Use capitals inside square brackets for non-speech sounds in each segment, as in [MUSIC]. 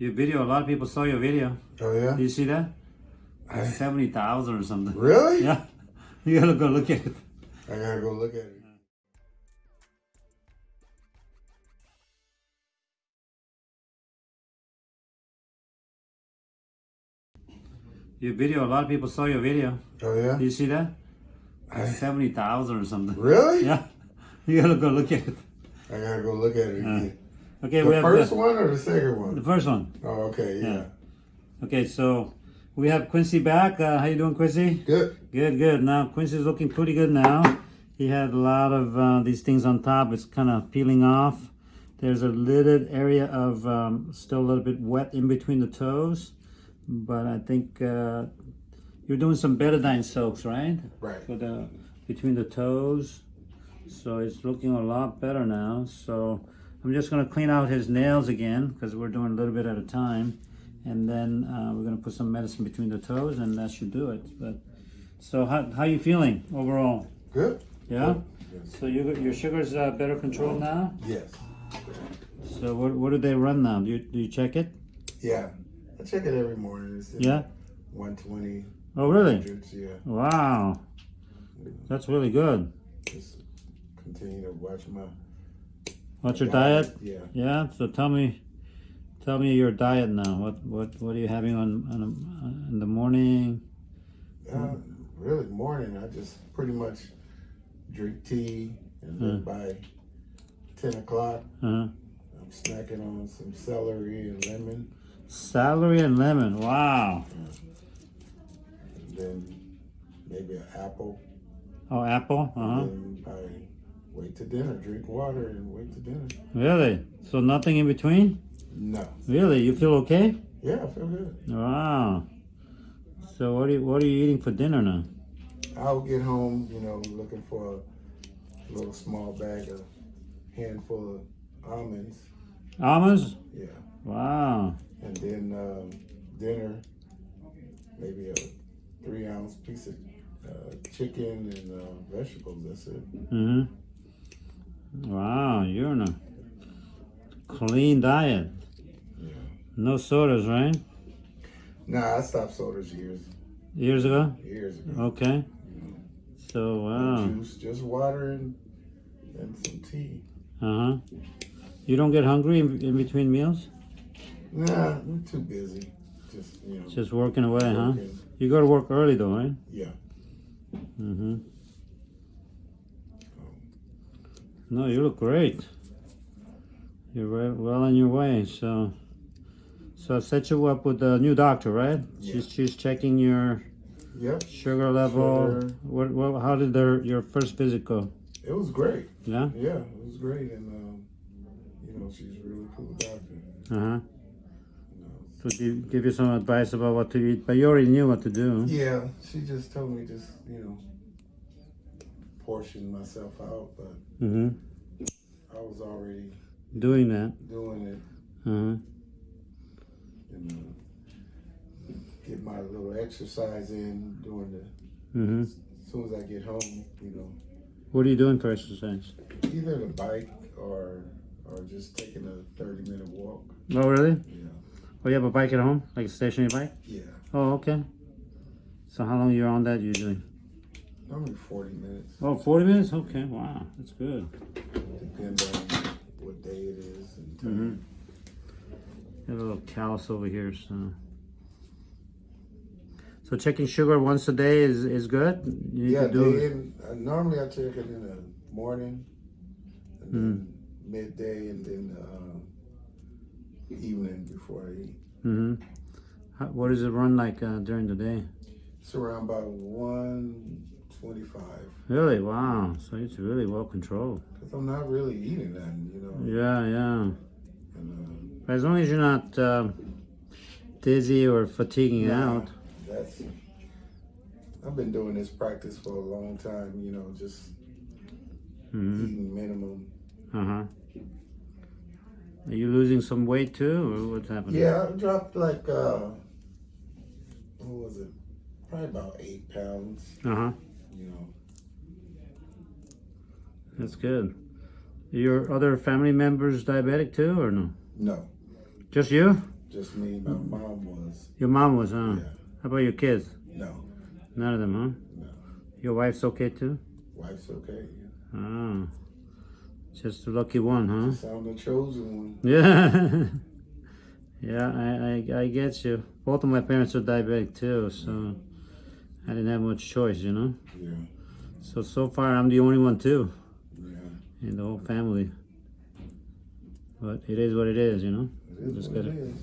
Your video, a lot of people saw your video. Oh yeah. Did you see that? I- Seventy thousand or something. Really? Yeah. [LAUGHS] You gotta go look at it. I gotta go look at it. Your video, a lot of people saw your video. Oh yeah. Did you see that? I- Seventy thousand or something. Really? [LAUGHS] Yeah. You gotta go look at it. I gotta go look at it again. Okay, the we have first the, one or the second one? the first one. Oh, okay, yeah. Yeah. Okay, so we have Quincy back. Uh, how you doing, Quincy? Good. Good, good. Now Quincy's looking pretty good now. He had a lot of uh, these things on top. It's kind of peeling off. There's a little area of um, still a little bit wet in between the toes, but I think uh, you're doing some betadine soaks, right? Right. For the between the toes. So it's looking a lot better now. So I'm just gonna clean out his nails again because we're doing a little bit at a time, and then uh, we're gonna put some medicine between the toes, and that should do it. But so how how you feeling overall? Good. Yeah. Yes. So you your sugar's uh, better controlled now. Yes. So what what do they run now? Do you do you check it? Yeah. I check it every morning. It's Yeah. 120 Oh really? Yeah. Wow. That's really good. Just continue to watch my What's your diet? Yeah. Yeah. So tell me, tell me your diet now. What what what are you having on, on in the morning? Uh, really, morning, I just pretty much drink tea, and then by 10 o'clock, Uh, I'm snacking on some celery and lemon. celery and lemon. Wow. And then maybe an apple. Oh, apple. Uh huh. Wait to dinner, drink water and wait to dinner. Really? So nothing in between? No. Really? You feel okay? Yeah, I feel good. Wow. So what are you what are you eating for dinner now? I'll get home, you know, looking for a little small bag of handful of almonds. Almonds? Yeah. Wow. And then um, dinner, maybe a three ounce piece of uh, chicken and uh, vegetables. That's it. Mm-hmm. Wow, you're on a clean diet. Yeah. No sodas, right? Nah, I stopped sodas years Years ago? years ago. Okay. So, No wow. juice, just water and and some tea. Uh-huh. You don't get hungry in, in between meals? Nah, I'm too busy. Just you know. Just working away, huh? You go to work early though, right? Yeah. Mm-hmm. No, you look great. You're well on your way. So, so I set you up with a new doctor, right? She's she's checking your Yep. sugar level. Sugar. What, what? How did their your first visit go? It was great. Yeah. Yeah, it was great, and um, you know she's a really cool doctor. Uh huh. So give give you some advice about what to eat, but you already knew what to do. Yeah, she just told me just you know portion myself out, but Mm-hmm. I was already Doing that. doing it Uh huh. and uh, get my little exercise in during the. Mm-hmm. As soon as I get home, you know, What are you doing for exercise? either the bike or or just taking a thirty minute walk. Oh, really? Yeah, Oh, you have a bike at home, like a stationary bike? yeah, Oh, okay. So how long you're on that usually? Only forty minutes. Oh, 40 minutes? Okay, wow, that's good. Depends on what day it is and time. Mm-hmm. Got a little callus over here, so. So checking sugar once a day is, is good? You need Yeah, to do in, uh, normally I check it in the morning, and then midday, and then uh, evening before I eat. Mm -hmm. How, what does it run like uh, during the day? It's around about one twenty-five. Really? Wow. So it's really well controlled. Cause I'm not really eating nothing, you know. Yeah, yeah. And, But as long as you're not um, dizzy or fatiguing nah, out. That's. I've been doing this practice for a long time, you know, just hmm eating minimum. Uh huh. Are you losing some weight too, or what's happening? Yeah, I dropped like uh, what was it? Probably about eight pounds. Uh huh. You know. That's good. Your other family members diabetic too, or no? No. Just you? Just me. My mom was. Your mom was, huh? Yeah. How about your kids? No. None of them, huh? No. Your wife's okay too? Wife's okay. Oh. Just a lucky one, huh? So I'm the chosen one. Yeah. [LAUGHS] yeah, I, I I get you. Both of my parents are diabetic too, so I didn't have much choice, you know? Yeah. So so far I'm the only one too Yeah. in the whole family. But it is what it is, you know? It is Just what gotta- it is.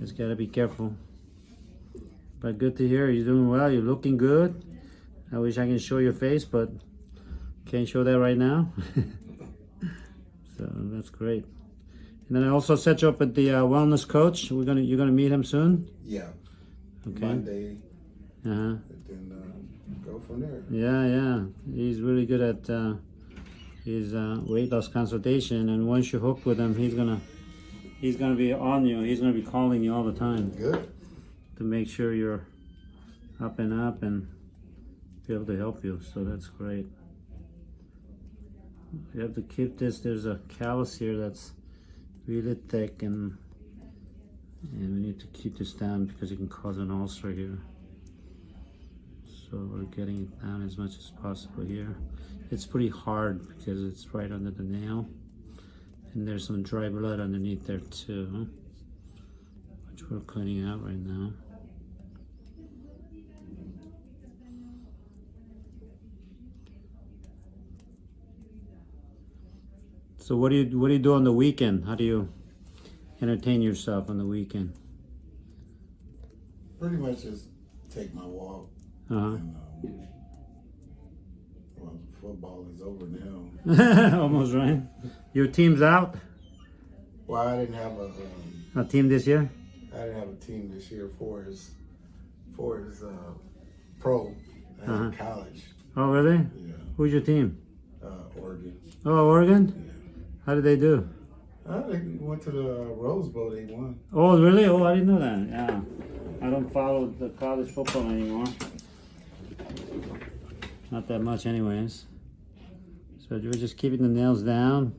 Just gotta be careful. But good to hear you're doing well. You're looking good. I wish I can show your face, but can't show that right now. [LAUGHS] so that's great. And then I also set you up with the uh, wellness coach. We're gonna you're gonna meet him soon. Yeah. Okay. Monday, Uh huh. and then um, go from there. Yeah, yeah. He's really good at uh, his uh, weight loss consultation. And once you hook with him, he's gonna he's gonna be on you. He's gonna be calling you all the time. Good. to make sure you're up and up and be able to help you. So that's great. You have to keep this. There's a callus here that's really thick and and we need to keep this down because it can cause an ulcer here. So we're getting it down as much as possible here. It's pretty hard because it's right under the nail. And there's some dry blood underneath there too which we're cleaning out right now. So what do you what do you do on the weekend? How do you entertain yourself on the weekend? Pretty much just take my walk. Uh And, um, well, football is over now. huh. [LAUGHS] Almost right. Your team's out. Well, I didn't have a, um, A team this year. I didn't have a team this year for his, for his uh, pro. I Uh-huh. college. Oh really? Yeah. Who's your team? Uh, Oregon. Oh Oregon. Yeah. How did they do? Uh, they went to the uh, Rose Bowl. They won. Oh really? Oh I didn't know that. Yeah. I don't follow the college football anymore. Not that much anyways. So you were just keeping the nails down.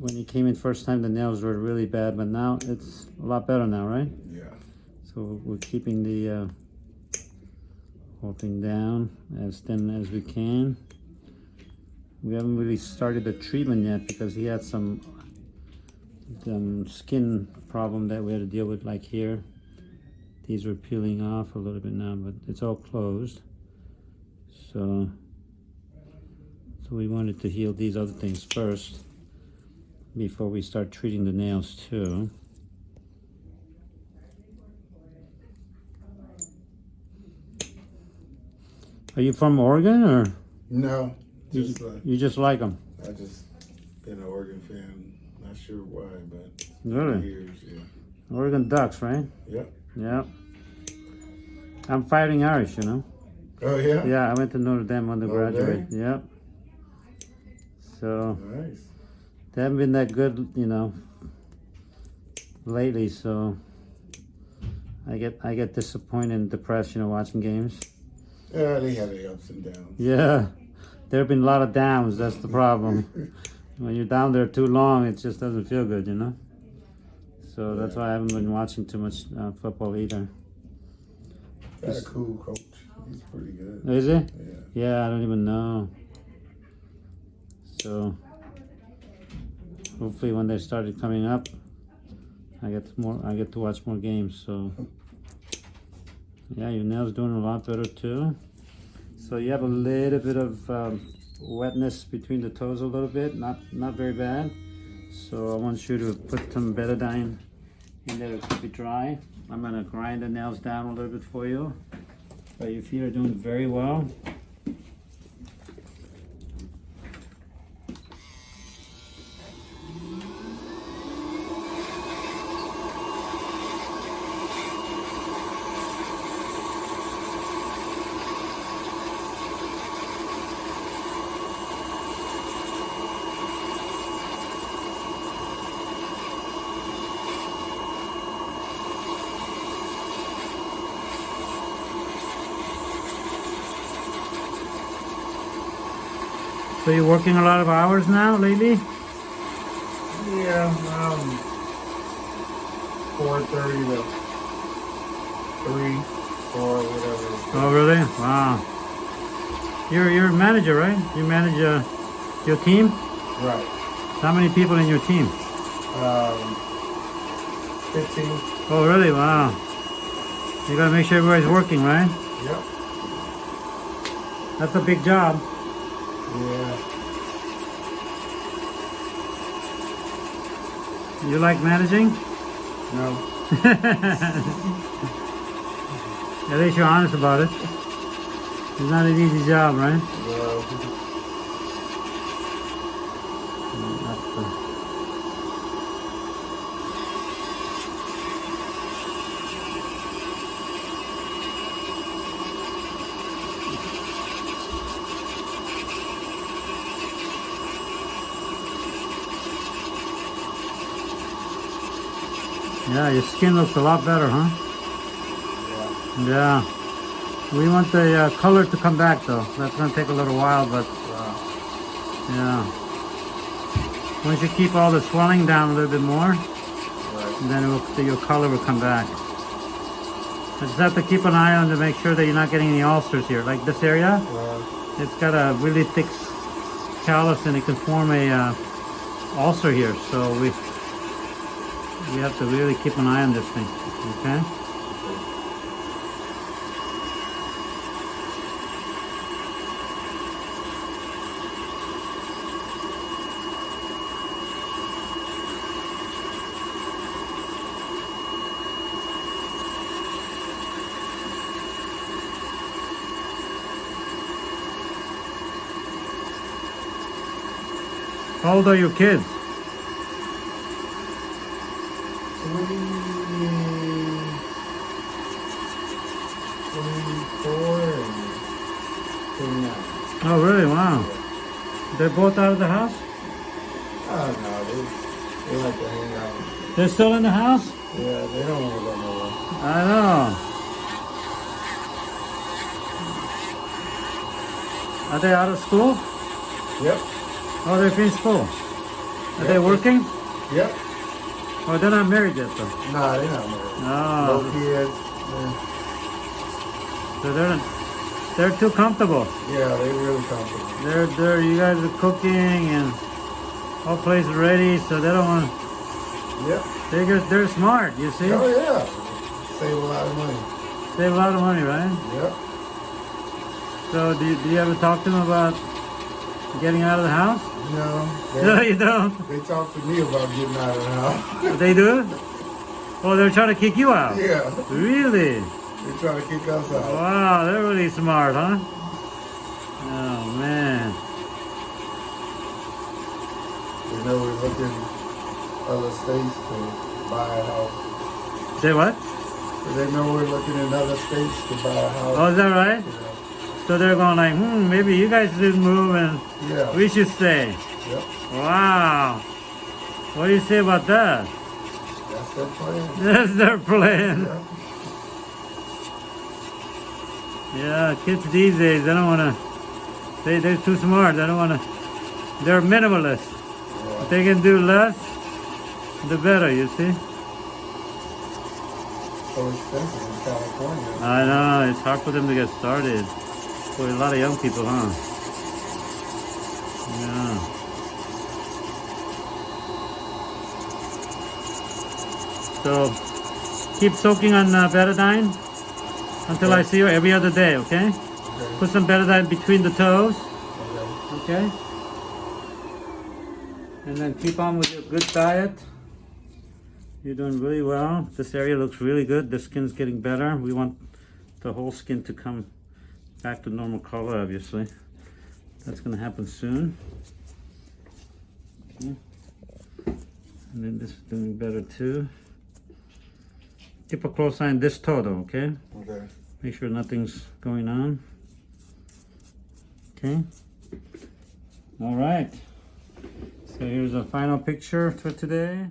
When you came in first time the nails were really bad, but now it's a lot better now, right? Yeah. So we're keeping the uh, whole thing down as thin as we can. We haven't really started the treatment yet because he had some um, skin problem that we had to deal with like here. These were peeling off a little bit now, but it's all closed. So, so we wanted to heal these other things first before we start treating the nails too. Are you from Oregon or No, you, just uh, you just like them? I just been an Oregon fan. Not sure why, but Really? years. Yeah. Oregon Ducks, right? Yep. Yeah. I'm fighting Irish, you know? Oh yeah. Yeah, I went to Notre Dame undergraduate. Oh, Dame? Yep. So Nice. they haven't been that good, you know, lately. So I get I get disappointed and depressed, you know, watching games. Yeah, they have their ups and downs. Yeah, there have been a lot of downs. That's the problem. [LAUGHS] when you're down there too long, it just doesn't feel good, you know. So that's why I haven't been watching too much uh, football either. Got a cool coach. He's pretty good. Is it? Yeah. Yeah, I don't even know. So hopefully, when they started coming up, I get more. I get to watch more games. So yeah, your nails doing a lot better too. So you have a little bit of um, wetness between the toes, a little bit, not not very bad. So I want you to put some betadine in there to keep it dry. I'm gonna grind the nails down a little bit for you. But your feet are doing very well. So you're working a lot of hours now lately? Yeah. Um, four thirty to three, four, whatever. Oh, really? Wow. You're you're a manager, right? You manage uh, your team. Right. How many people in your team? Um, fifteen. Oh, really? Wow. You gotta make sure everybody's working, right? Yep. That's a big job. Yeah. You like managing? No. [LAUGHS] At least you're honest about it. It's not an easy job, right? Well, Yeah, your skin looks a lot better, huh? yeah. Yeah. We want the uh, color to come back though. That's gonna take a little while, but Wow. yeah. Once you keep all the swelling down a little bit more, Right. then it will, your color will come back. I just have to keep an eye on to make sure that you're not getting any ulcers here. Like this area, it's got a really thick callus and it can form a uh, ulcer here. So we we have to really keep an eye on this thing. Okay. How old are your kids? Oh, really? Wow. They're both out of the house? Oh no, they they like to hang out. They're still in the house? Yeah, they don't want to go nowhere. I know. Are they out of school? Yep. Oh, they're in school. Are they working? Yep. Oh, they're not married yet, though. Nah, they're not married. Oh. No, No kids. so they're they're too comfortable. Yeah, they're really comfortable. They're they're you guys are cooking and all place is ready, so they don't want. Yep. They just they're smart. You see, Oh yeah. Save a lot of money. save a lot of money, right? Yep. So do you, do you ever talk to them about getting out of the house? No. [LAUGHS] No, you don't. they talk to me about getting out of the house. [LAUGHS] They do? Oh, they're trying to kick you out. yeah. Really? They're trying to kick us out. Wow, they're really smart, huh? Oh man. They know we're looking other states to buy a house. Say what? They know we're looking in other states to buy a house. Oh, is that right? Yeah. So they're going like, hmm, maybe you guys should move and Yeah. we should stay. Yep. Wow. What do you say about that? That's their plan. [LAUGHS] That's their plan. Yeah. Yeah, kids these days, they don't want to, they, they're too smart. They don't want to, they're minimalist. Yeah. If they can do less, the better, you see? So expensive in California. I know, it's hard for them to get started. For a lot of young people, huh? Yeah. So, keep soaking on uh, betadine until I see you every other day, okay? Okay. Put some betadine between the toes, Okay. okay? And then keep on with your good diet. You're doing really well. This area looks really good. The skin's getting better. We want the whole skin to come back to normal color, obviously. That's gonna happen soon. Okay. And then this is doing better too. Keep a close eye on this toe though, okay? Okay. Make sure nothing's going on. Okay. All right. So here's a final picture for today.